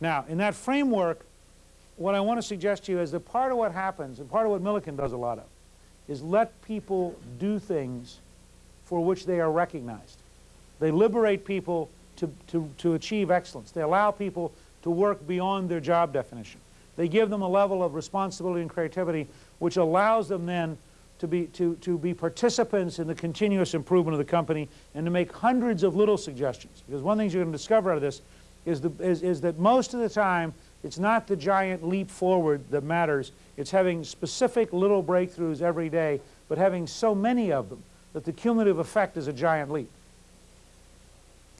Now, in that framework, what I want to suggest to you is that part of what happens, and part of what Milliken does a lot of, is let people do things for which they are recognized. They liberate people to, to, to achieve excellence. They allow people to work beyond their job definition. They give them a level of responsibility and creativity which allows them then to be, to, to be participants in the continuous improvement of the company and to make hundreds of little suggestions. Because one thing you're going to discover out of this is, the, is, is that most of the time it's not the giant leap forward that matters. It's having specific little breakthroughs every day, but having so many of them that the cumulative effect is a giant leap.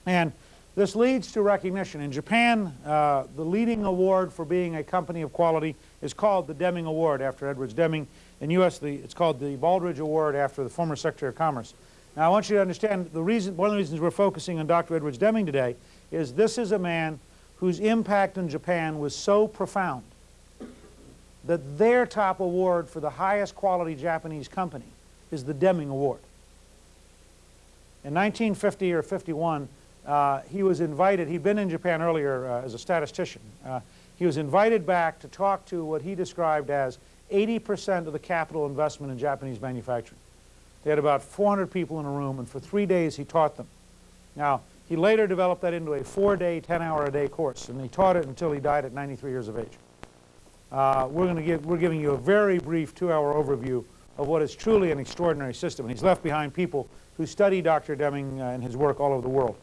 And this leads to recognition. In Japan, uh, the leading award for being a company of quality is called the Deming Award after Edwards Deming. In U.S., the, it's called the Baldrige Award after the former Secretary of Commerce. Now, I want you to understand the reason, one of the reasons we're focusing on Dr. Edwards Deming today is this is a man whose impact in Japan was so profound that their top award for the highest quality Japanese company is the Deming Award. In 1950 or 51, uh, he was invited, he'd been in Japan earlier uh, as a statistician. Uh, he was invited back to talk to what he described as 80% of the capital investment in Japanese manufacturing. They had about 400 people in a room, and for three days he taught them. Now, he later developed that into a four-day, 10-hour-a-day course, and he taught it until he died at 93 years of age. Uh, we're going to give, we're giving you a very brief two-hour overview of what is truly an extraordinary system. And he's left behind people who study Dr. Deming uh, and his work all over the world.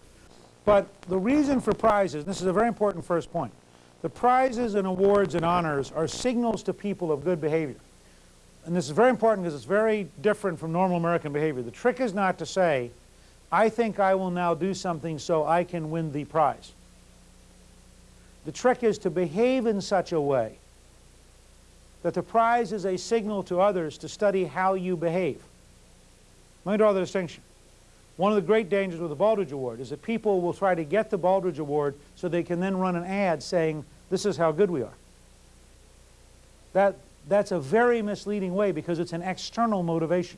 But the reason for prizes, this is a very important first point, the prizes and awards and honors are signals to people of good behavior. And this is very important because it's very different from normal American behavior. The trick is not to say, I think I will now do something so I can win the prize. The trick is to behave in such a way that the prize is a signal to others to study how you behave. Let me draw the distinction. One of the great dangers with the Baldrige Award is that people will try to get the Baldrige Award so they can then run an ad saying, this is how good we are. That, that's a very misleading way because it's an external motivation.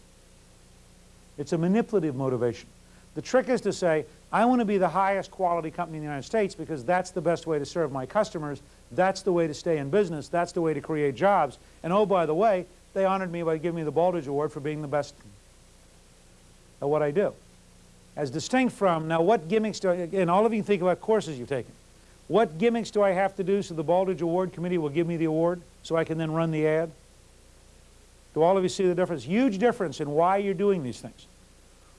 It's a manipulative motivation. The trick is to say, I want to be the highest quality company in the United States because that's the best way to serve my customers. That's the way to stay in business. That's the way to create jobs. And oh, by the way, they honored me by giving me the Baldrige Award for being the best at what I do as distinct from, now what gimmicks do I, and all of you think about courses you've taken. What gimmicks do I have to do so the Baldrige Award Committee will give me the award so I can then run the ad? Do all of you see the difference? Huge difference in why you're doing these things.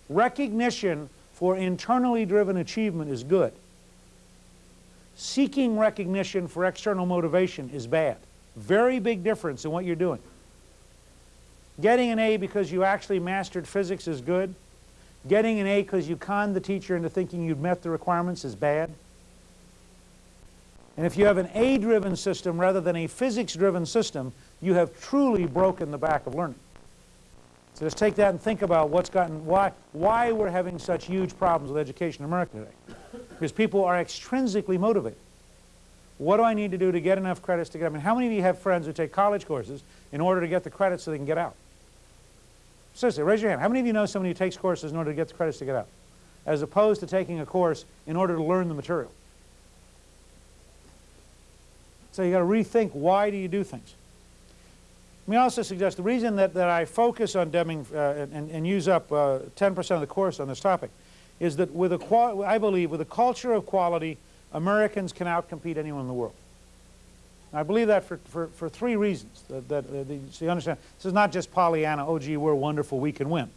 Recognition for internally driven achievement is good. Seeking recognition for external motivation is bad. Very big difference in what you're doing. Getting an A because you actually mastered physics is good. Getting an A because you conned the teacher into thinking you'd met the requirements is bad. And if you have an A-driven system rather than a physics-driven system, you have truly broken the back of learning. So just take that and think about what's gotten, why, why we're having such huge problems with education in America today. Because people are extrinsically motivated. What do I need to do to get enough credits to get, I mean, how many of you have friends who take college courses in order to get the credits so they can get out? Seriously, raise your hand. How many of you know somebody who takes courses in order to get the credits to get out? As opposed to taking a course in order to learn the material. So you got to rethink why do you do things. Let me also suggest the reason that, that I focus on Deming uh, and, and, use up 10% uh, of the course on this topic is that with a I believe with a culture of quality, Americans can outcompete anyone in the world. I believe that for, for, for three reasons. That, that uh, so you understand, this is not just Pollyanna, oh gee, we're wonderful, we can win.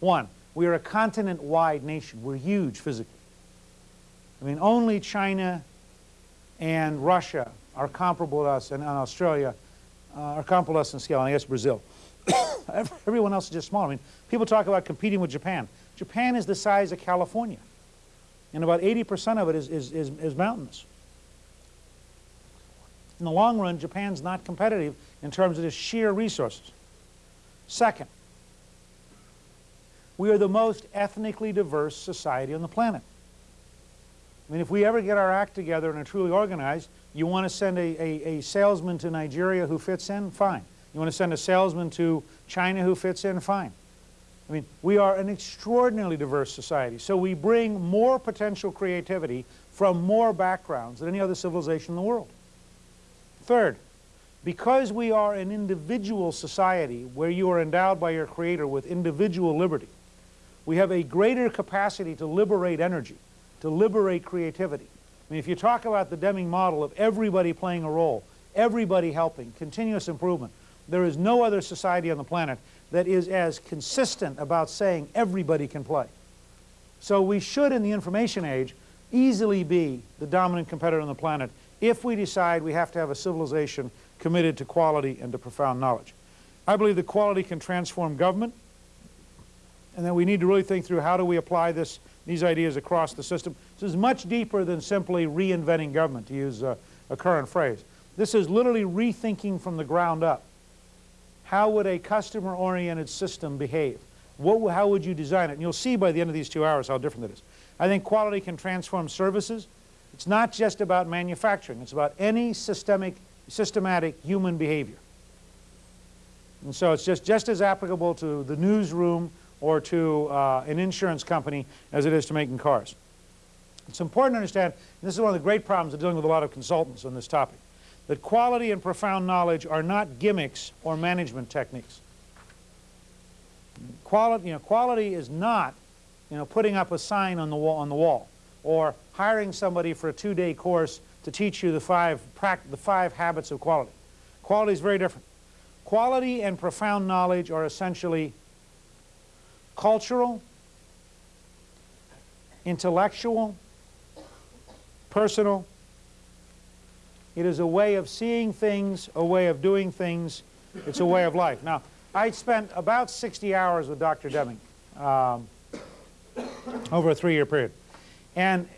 One, we are a continent-wide nation. We're huge physically. I mean, only China and Russia are comparable to us, and, Australia uh, are comparable to us in scale, and I guess Brazil. Everyone else is just small. I mean, people talk about competing with Japan. Japan is the size of California, and about 80% of it is, is, is, is mountainous. In the long run, Japan's not competitive in terms of its sheer resources. Second, we are the most ethnically diverse society on the planet. I mean, if we ever get our act together and are truly organized, you want to send a, a, a, salesman to Nigeria who fits in? Fine. You want to send a salesman to China who fits in? Fine. I mean, we are an extraordinarily diverse society. So we bring more potential creativity from more backgrounds than any other civilization in the world. Third, because we are an individual society where you are endowed by your creator with individual liberty, we have a greater capacity to liberate energy, to liberate creativity. I mean, if you talk about the Deming model of everybody playing a role, everybody helping, continuous improvement, there is no other society on the planet that is as consistent about saying everybody can play. So we should, in the information age, easily be the dominant competitor on the planet if we decide we have to have a civilization committed to quality and to profound knowledge. I believe that quality can transform government, and that we need to really think through how do we apply this, these ideas across the system. This is much deeper than simply reinventing government, to use a, a current phrase. This is literally rethinking from the ground up. How would a customer-oriented system behave? What, how would you design it? And you'll see by the end of these two hours how different it is. I think quality can transform services. It's not just about manufacturing. It's about any systemic, systematic human behavior. And so it's just, just as applicable to the newsroom or to uh, an insurance company as it is to making cars. It's important to understand, and this is one of the great problems of dealing with a lot of consultants on this topic, that quality and profound knowledge are not gimmicks or management techniques. Quality, you know, quality is not you know, putting up a sign on the wall, on the wall or hiring somebody for a two-day course to teach you the five, the five habits of quality. Quality is very different. Quality and profound knowledge are essentially cultural, intellectual, personal. It is a way of seeing things, a way of doing things. It's a way of life. Now, I spent about 60 hours with Dr. Deming um, over a three-year period. And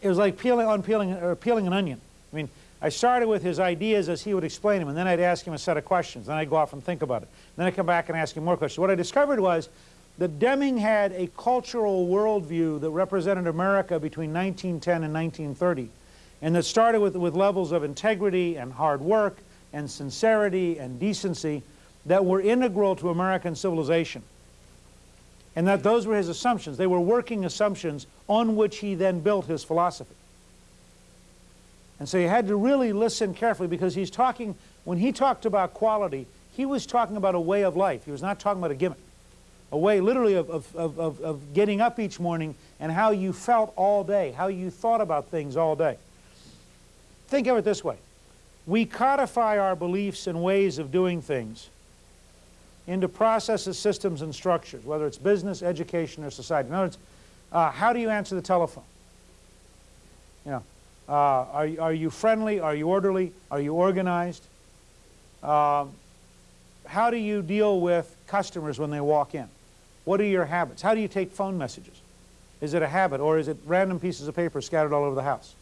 it was like peeling, unpeeling, or peeling an onion. I mean, I started with his ideas as he would explain them, and then I'd ask him a set of questions. Then I'd go off and think about it. Then I'd come back and ask him more questions. What I discovered was that Deming had a cultural worldview that represented America between 1910 and 1930, and that started with, with levels of integrity and hard work and sincerity and decency that were integral to American civilization. And that those were his assumptions. They were working assumptions on which he then built his philosophy. And so you had to really listen carefully because he's talking, when he talked about quality, he was talking about a way of life. He was not talking about a gimmick a way literally of, of, of, of, getting up each morning and how you felt all day, how you thought about things all day. Think of it this way. We codify our beliefs and ways of doing things into processes, systems, and structures, whether it's business, education, or society. In other words, uh, how do you answer the telephone? You know, uh, are, are you friendly? Are you orderly? Are you organized? Um, how do you deal with customers when they walk in? What are your habits? How do you take phone messages? Is it a habit or is it random pieces of paper scattered all over the house?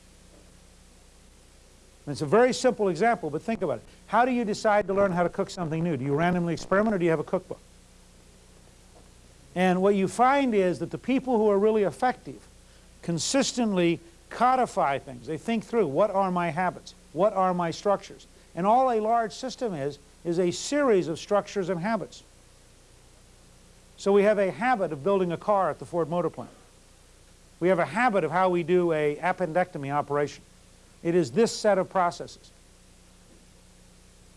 And it's a very simple example, but think about it. How do you decide to learn how to cook something new? Do you randomly experiment or do you have a cookbook? And what you find is that the people who are really effective consistently codify things. They think through, what are my habits? What are my structures? And all a large system is, is a series of structures and habits. So we have a habit of building a car at the Ford Motor Plant. We have a habit of how we do a appendectomy operation. It is this set of processes.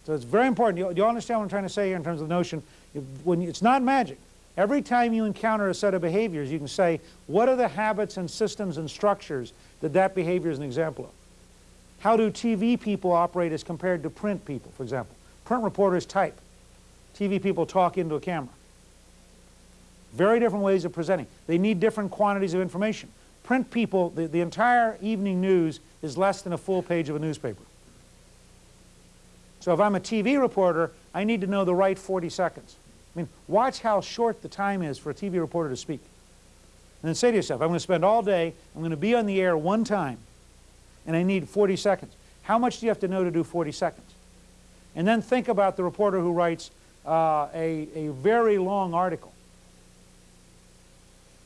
So it's very important. Do you, you understand what I'm trying to say here in terms of the notion? If, when it's not magic. Every time you encounter a set of behaviors, you can say, what are the habits and systems and structures that that behavior is an example of? How do TV people operate as compared to print people, for example? Print reporters type. TV people talk into a camera. Very different ways of presenting. They need different quantities of information. Print people, the, the entire evening news is less than a full page of a newspaper. So if I'm a TV reporter, I need to know the right 40 seconds. I mean, watch how short the time is for a TV reporter to speak. And then say to yourself, I'm going to spend all day, I'm going to be on the air one time, and I need 40 seconds. How much do you have to know to do 40 seconds? And then think about the reporter who writes uh, a, a very long article.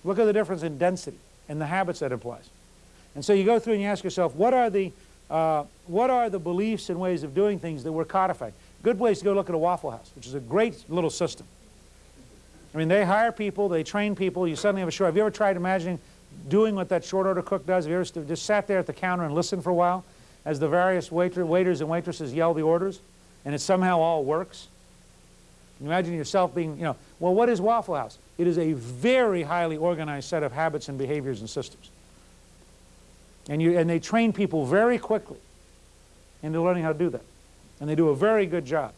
Look at the difference in density and the habits that implies. And so you go through and you ask yourself, what are the, uh, what are the beliefs and ways of doing things that we're codifying? Good place to go look at a Waffle House, which is a great little system. I mean, they hire people, they train people, you suddenly have a short. Have you ever tried imagining doing what that short order cook does? Have you ever just sat there at the counter and listened for a while as the various waiter, waiters and waitresses yell the orders and it somehow all works? Imagine yourself being, you know, well, what is Waffle House? It is a very highly organized set of habits and behaviors and systems. And, you, and they train people very quickly into learning how to do that. And they do a very good job.